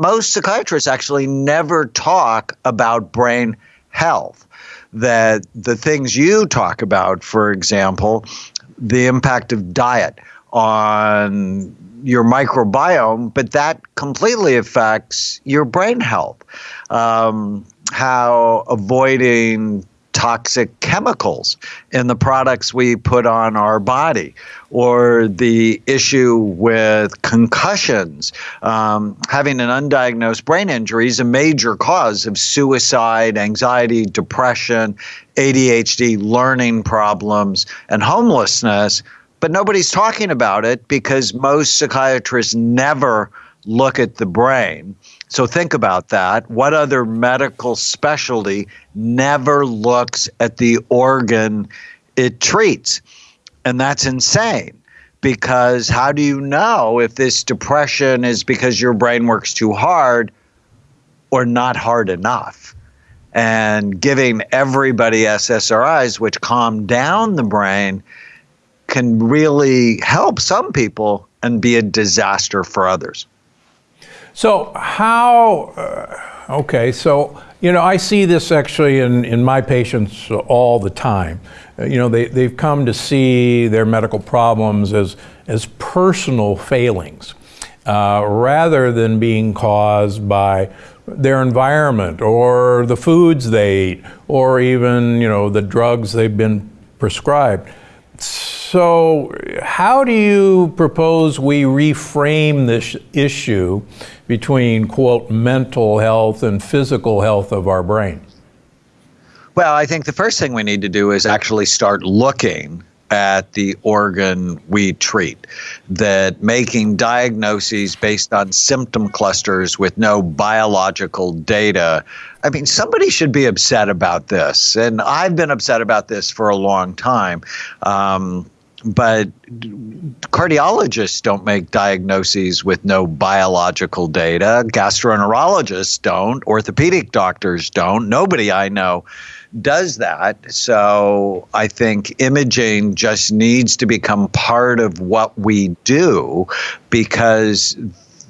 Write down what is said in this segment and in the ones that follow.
most psychiatrists actually never talk about brain health. That the things you talk about, for example, the impact of diet on your microbiome, but that completely affects your brain health. Um, how avoiding toxic chemicals in the products we put on our body, or the issue with concussions. Um, having an undiagnosed brain injury is a major cause of suicide, anxiety, depression, ADHD, learning problems, and homelessness. But nobody's talking about it because most psychiatrists never look at the brain. So think about that. What other medical specialty never looks at the organ it treats? And that's insane because how do you know if this depression is because your brain works too hard or not hard enough? And giving everybody SSRIs, which calm down the brain, can really help some people and be a disaster for others. So, how, uh, okay, so, you know, I see this actually in, in my patients all the time. Uh, you know, they, they've come to see their medical problems as, as personal failings uh, rather than being caused by their environment or the foods they eat or even, you know, the drugs they've been prescribed. So, how do you propose we reframe this issue between, quote, mental health and physical health of our brain? Well, I think the first thing we need to do is actually start looking at the organ we treat. That making diagnoses based on symptom clusters with no biological data. I mean, somebody should be upset about this. And I've been upset about this for a long time. Um, but cardiologists don't make diagnoses with no biological data. Gastroenterologists don't. Orthopedic doctors don't. Nobody I know does that. So I think imaging just needs to become part of what we do because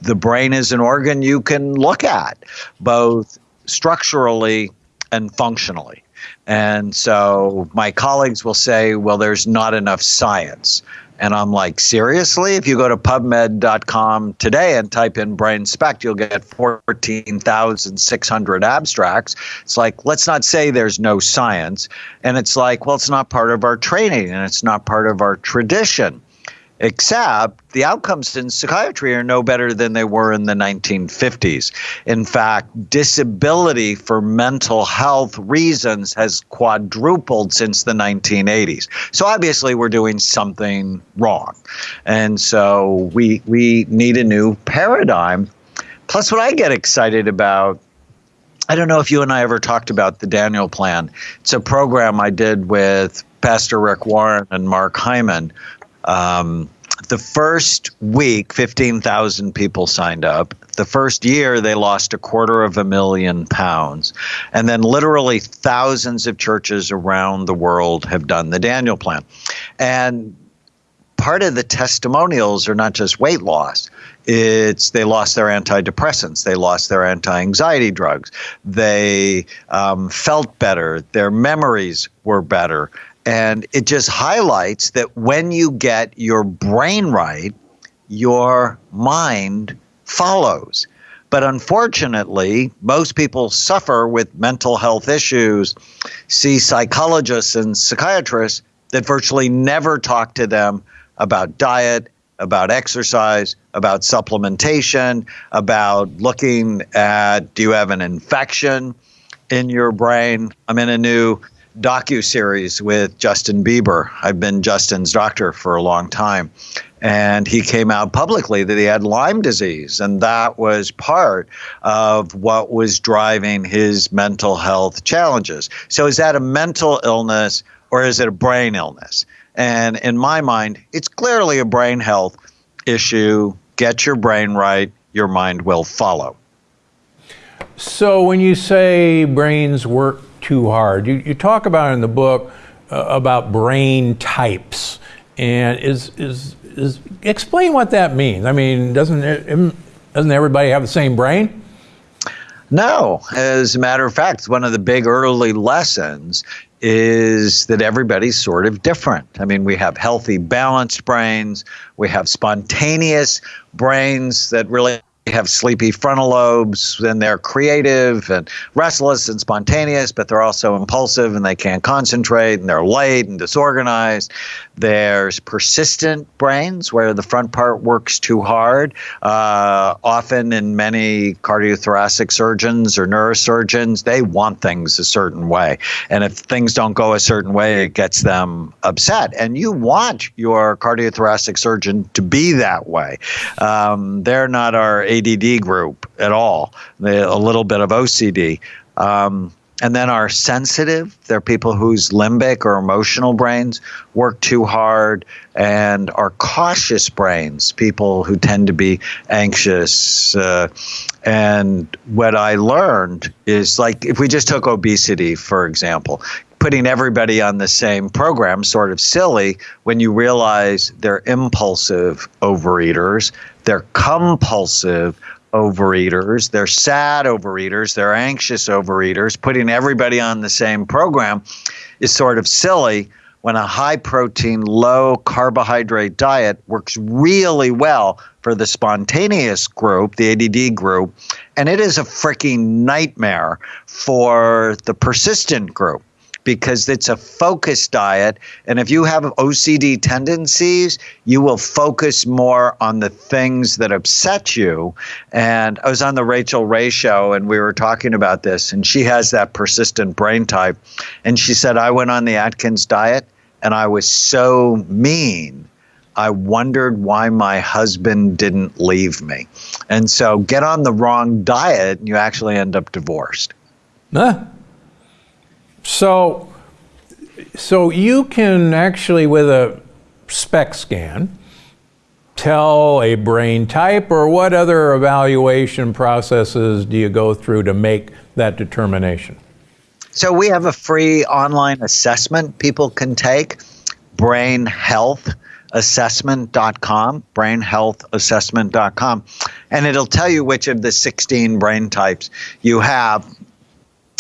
the brain is an organ you can look at both structurally and functionally. And so my colleagues will say, well, there's not enough science. And I'm like, seriously? If you go to PubMed.com today and type in brain SPECT, you'll get 14,600 abstracts. It's like, let's not say there's no science. And it's like, well, it's not part of our training and it's not part of our tradition except the outcomes in psychiatry are no better than they were in the 1950s. In fact, disability for mental health reasons has quadrupled since the 1980s. So obviously we're doing something wrong. And so we we need a new paradigm. Plus what I get excited about I don't know if you and I ever talked about the Daniel Plan. It's a program I did with Pastor Rick Warren and Mark Hyman, um, the first week, 15,000 people signed up. The first year, they lost a quarter of a million pounds. And then, literally, thousands of churches around the world have done the Daniel Plan. And part of the testimonials are not just weight loss it's they lost their antidepressants they lost their anti-anxiety drugs they um, felt better their memories were better and it just highlights that when you get your brain right, your mind follows. But unfortunately, most people suffer with mental health issues, see psychologists and psychiatrists that virtually never talk to them about diet, about exercise, about supplementation, about looking at do you have an infection in your brain? I'm in a new docu series with Justin Bieber. I've been Justin's doctor for a long time, and he came out publicly that he had Lyme disease, and that was part of what was driving his mental health challenges. So, is that a mental illness or is it a brain illness? And in my mind, it's clearly a brain health issue. Get your brain right, your mind will follow. So, when you say brains work too hard. You, you talk about in the book uh, about brain types, and is, is is explain what that means. I mean, doesn't doesn't everybody have the same brain? No, as a matter of fact, one of the big early lessons is that everybody's sort of different. I mean, we have healthy, balanced brains, we have spontaneous brains that really have sleepy frontal lobes and they're creative and restless and spontaneous, but they're also impulsive and they can't concentrate and they're late and disorganized. There's persistent brains where the front part works too hard. Uh, often, in many cardiothoracic surgeons or neurosurgeons, they want things a certain way. And if things don't go a certain way, it gets them upset. And you want your cardiothoracic surgeon to be that way. Um, they're not our ADD group at all. A little bit of OCD. Um, and then are sensitive. They're people whose limbic or emotional brains work too hard, and are cautious brains, people who tend to be anxious. Uh, and what I learned is like if we just took obesity, for example, putting everybody on the same program sort of silly when you realize they're impulsive overeaters, they're compulsive overeaters, they're sad overeaters, they're anxious overeaters. Putting everybody on the same program is sort of silly when a high protein, low carbohydrate diet works really well for the spontaneous group, the ADD group, and it is a freaking nightmare for the persistent group because it's a focused diet. And if you have OCD tendencies, you will focus more on the things that upset you. And I was on the Rachael Ray show and we were talking about this, and she has that persistent brain type. And she said, I went on the Atkins diet and I was so mean. I wondered why my husband didn't leave me. And so get on the wrong diet and you actually end up divorced. Huh? So, so you can actually, with a SPECT scan, tell a brain type, or what other evaluation processes do you go through to make that determination? So we have a free online assessment people can take, brainhealthassessment.com, brainhealthassessment.com, and it'll tell you which of the 16 brain types you have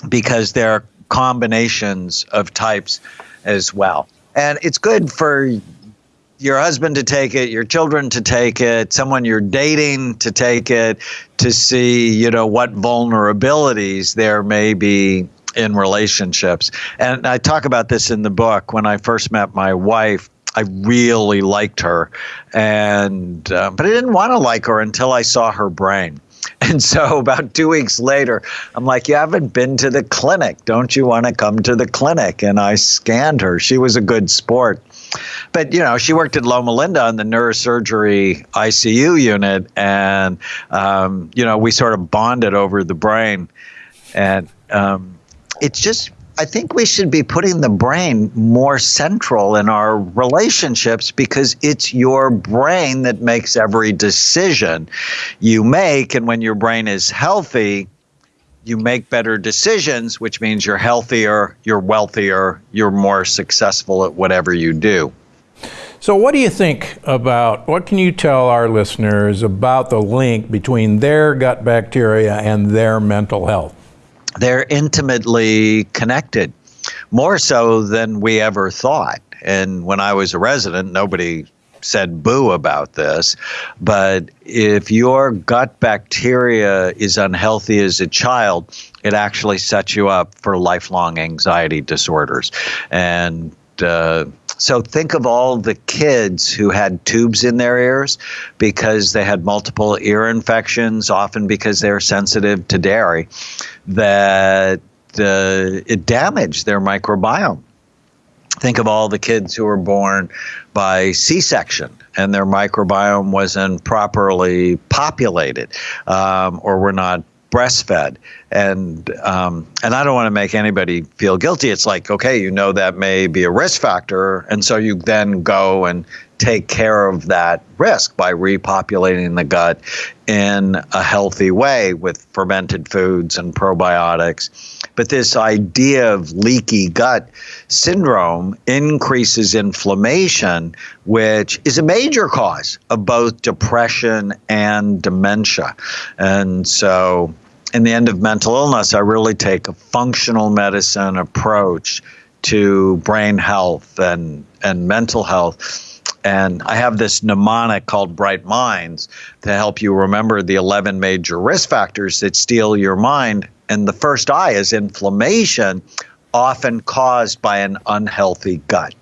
because they're combinations of types as well. And it's good for your husband to take it, your children to take it, someone you're dating to take it to see, you know, what vulnerabilities there may be in relationships. And I talk about this in the book. When I first met my wife, I really liked her, and uh, but I didn't want to like her until I saw her brain. And so about two weeks later, I'm like, You haven't been to the clinic. Don't you want to come to the clinic? And I scanned her. She was a good sport. But, you know, she worked at Loma Linda on the neurosurgery ICU unit. And, um, you know, we sort of bonded over the brain. And um, it's just I think we should be putting the brain more central in our relationships because it's your brain that makes every decision you make. And when your brain is healthy, you make better decisions, which means you're healthier, you're wealthier, you're more successful at whatever you do. So, what do you think about what can you tell our listeners about the link between their gut bacteria and their mental health? They're intimately connected, more so than we ever thought. And when I was a resident, nobody said boo about this. But if your gut bacteria is unhealthy as a child, it actually sets you up for lifelong anxiety disorders. And uh, so think of all the kids who had tubes in their ears because they had multiple ear infections, often because they're sensitive to dairy, that uh, it damaged their microbiome. Think of all the kids who were born by C section and their microbiome wasn't properly populated um, or were not breastfed and um, and I don't want to make anybody feel guilty. It's like okay, you know that may be a risk factor, and so you then go and take care of that risk by repopulating the gut in a healthy way with fermented foods and probiotics. But this idea of leaky gut syndrome increases inflammation, which is a major cause of both depression and dementia. And so in the end of mental illness, I really take a functional medicine approach to brain health and, and mental health. And I have this mnemonic called Bright Minds to help you remember the 11 major risk factors that steal your mind. And the first I is inflammation, often caused by an unhealthy gut.